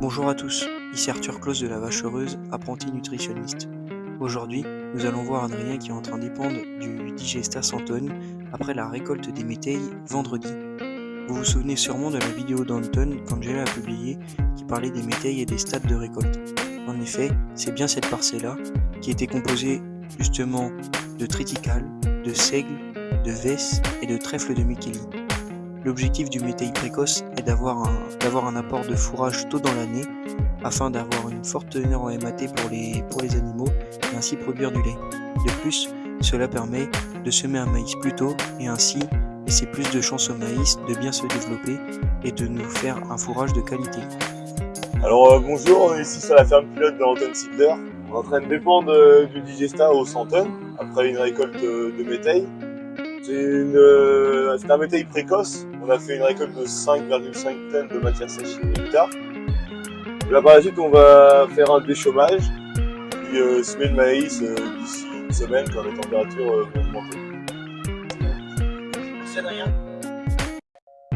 Bonjour à tous, ici Arthur Claus de la Vache Heureuse, apprenti nutritionniste. Aujourd'hui, nous allons voir Adrien qui est en train d'épandre du Digesta Santone après la récolte des métailles vendredi. Vous vous souvenez sûrement de la vidéo d'Anton quand j'ai la publié qui parlait des métailles et des stades de récolte. En effet, c'est bien cette parcelle-là qui était composée justement de triticale, de seigle, de vesse et de trèfle de Micheli. L'objectif du métail précoce est d'avoir un, apport de fourrage tôt dans l'année afin d'avoir une forte teneur en MAT pour les, animaux et ainsi produire du lait. De plus, cela permet de semer un maïs plus tôt et ainsi laisser plus de chances au maïs de bien se développer et de nous faire un fourrage de qualité. Alors euh, bonjour, ici sur la ferme pilote de Anton Sidler. On est en train de dépendre euh, du Digesta au 100 tonnes après une récolte euh, de métail. C'est un métail précoce. On a fait une récolte de 5,5 tonnes de matière sèche hectare. Là par la suite on va faire un déchômage, puis euh, semer le maïs euh, d'ici une semaine quand les températures vont augmenter.